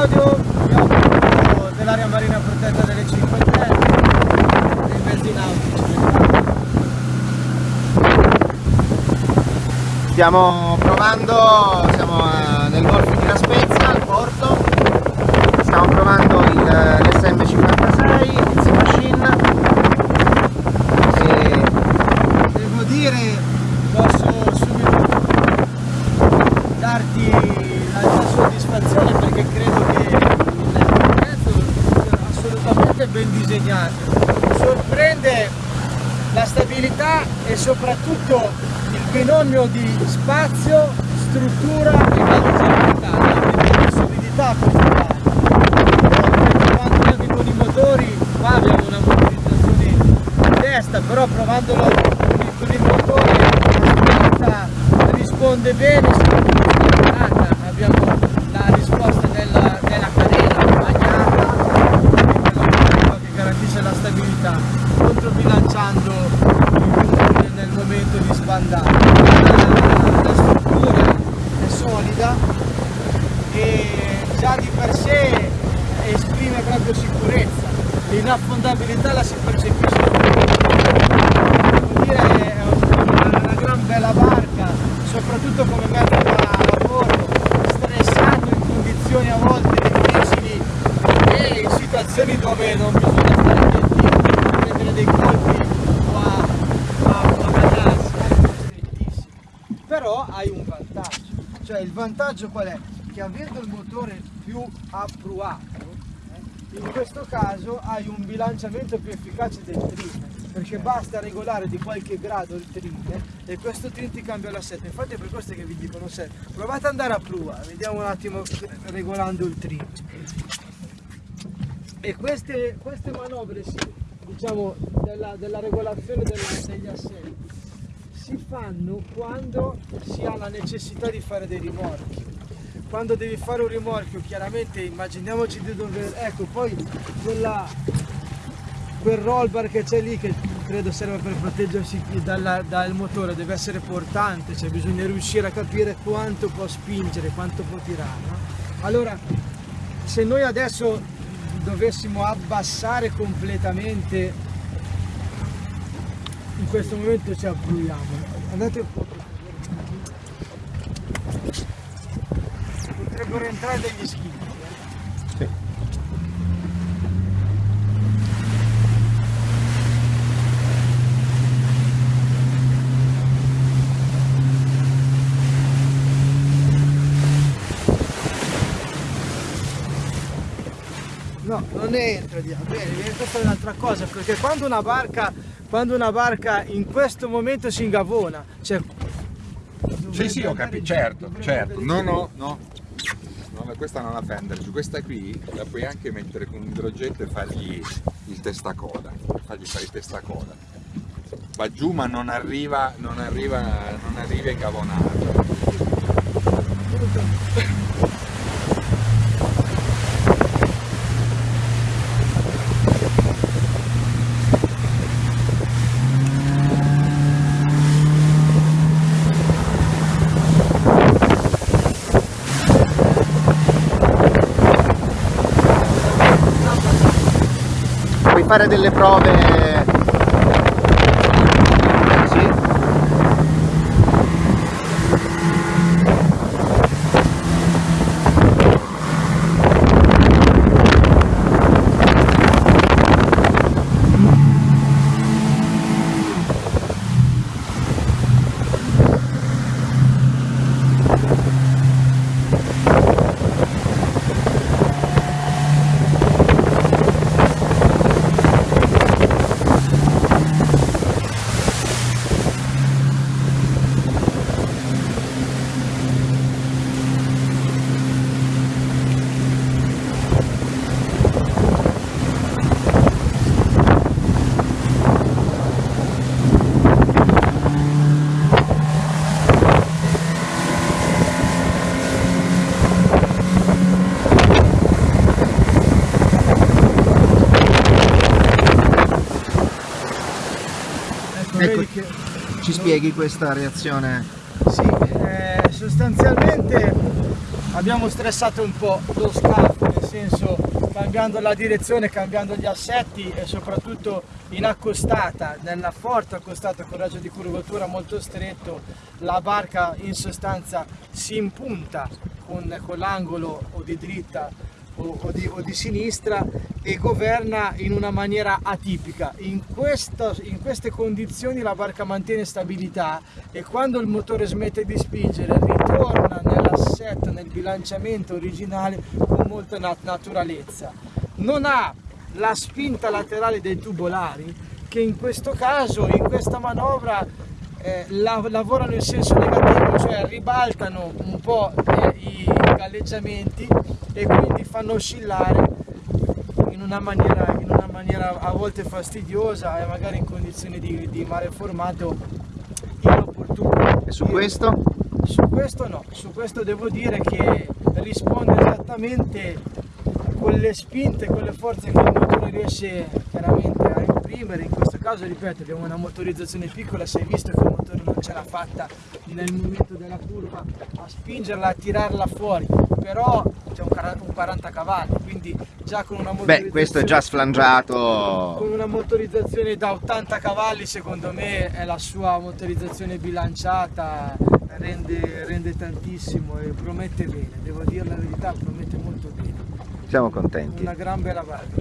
Claudio, abbiamo dell'area marina protetta delle 5 Terre, dei mezzi nautici. Stiamo provando, siamo eh, nel golfo di La Spezia, al porto, stiamo provando l'SM56, il Sea Machine. E Devo dire, posso la stabilità e soprattutto il binomio di spazio, struttura e galleggiabilità, la solidità. Per quanto riguarda con i motori, qua abbiamo una motorizzazione in testa, però provandolo con il motore la risponde bene, soprattutto abbiamo la risposta della, della cadena bagnata, che garantisce la stabilità, controbilanciando il- nel momento di sbandare. La, la struttura è solida e già di per sé esprime proprio sicurezza. L'inaffondabilità la si percepisce Devo dire è una, una gran bella barca, soprattutto come mezzo da lavoro, stressato in condizioni a volte difficili e in situazioni dove non bisogna stare attenti a prendere dei colpi o a, a, a bagnarsi, è strettissimo. Però hai un vantaggio, cioè il vantaggio qual è? Che avendo il motore più appruato, eh, in questo caso hai un bilanciamento più efficace del trim perché basta regolare di qualche grado il trim e questo trim ti cambia l'assetto infatti è per questo che vi dicono se provate ad andare a prua vediamo un attimo regolando il trim e queste, queste manovre diciamo della, della regolazione della- degli assetti si fanno quando si ha la necessità di fare dei rimorchi quando devi fare un rimorchio chiaramente immaginiamoci di dover ecco poi quella quel roll bar che c'è lì che credo serve per proteggersi dalla- dal motore deve essere portante cioè bisogna riuscire a capire quanto può spingere quanto può tirare no? allora se noi adesso dovessimo abbassare completamente questo momento ci appruiamo andate. Un po' potrebbero entrare degli schifo Sì. No, non entra di bene, questa è un'altra cosa, perché quando una barca, quando una barca in questo momento si ingavona, cioè Sì, sì, ho capito, certo, certo. No, no, no. Questa non la fenderci, questa qui la puoi anche mettere con un idrogetto e fargli il testacoda, fargli fare il testacoda. Va giù ma non arriva, non arriva, non arriva ingavonato. Fare delle prove... Sì? Ecco, che Ci spieghi questa reazione? Sì, eh, sostanzialmente abbiamo stressato un po' lo scafo, nel senso cambiando la direzione, cambiando gli assetti e soprattutto in accostata, nella forte accostata con raggio di curvatura molto stretto, la barca in sostanza si impunta con, con l'angolo o di dritta o, o, di, o, di, sinistra e governa in una maniera atipica. In, questa, in queste condizioni la barca mantiene stabilità e quando il motore smette di spingere ritorna nell'assetto, nel bilanciamento originale con molta nat naturalezza. Non ha la spinta laterale dei tubolari che in questo caso, in questa manovra, eh, la, lavorano in senso negativo, cioè ribaltano un po' eh, i galleggiamenti e quindi fanno oscillare in una maniera, in una maniera a volte fastidiosa e magari in condizioni di, di mare formato inopportune. E su questo? Su questo no, su questo devo dire che risponde esattamente con le spinte, con le forze che il motore riesce chiaramente a imprimere, in questo caso ripeto abbiamo una motorizzazione piccola, si è visto che il motore non ce l'ha fatta nel momento della curva a spingerla, a tirarla fuori, però c'è un 40 cavalli, quindi già con una motorizzazione... Beh, questo è già sflangiato... Con una motorizzazione da 80 cavalli secondo me è la sua motorizzazione bilanciata, rende, rende tantissimo e promette bene, devo dire la verità, promette molto bene. Siamo contenti. Una gran bella barca.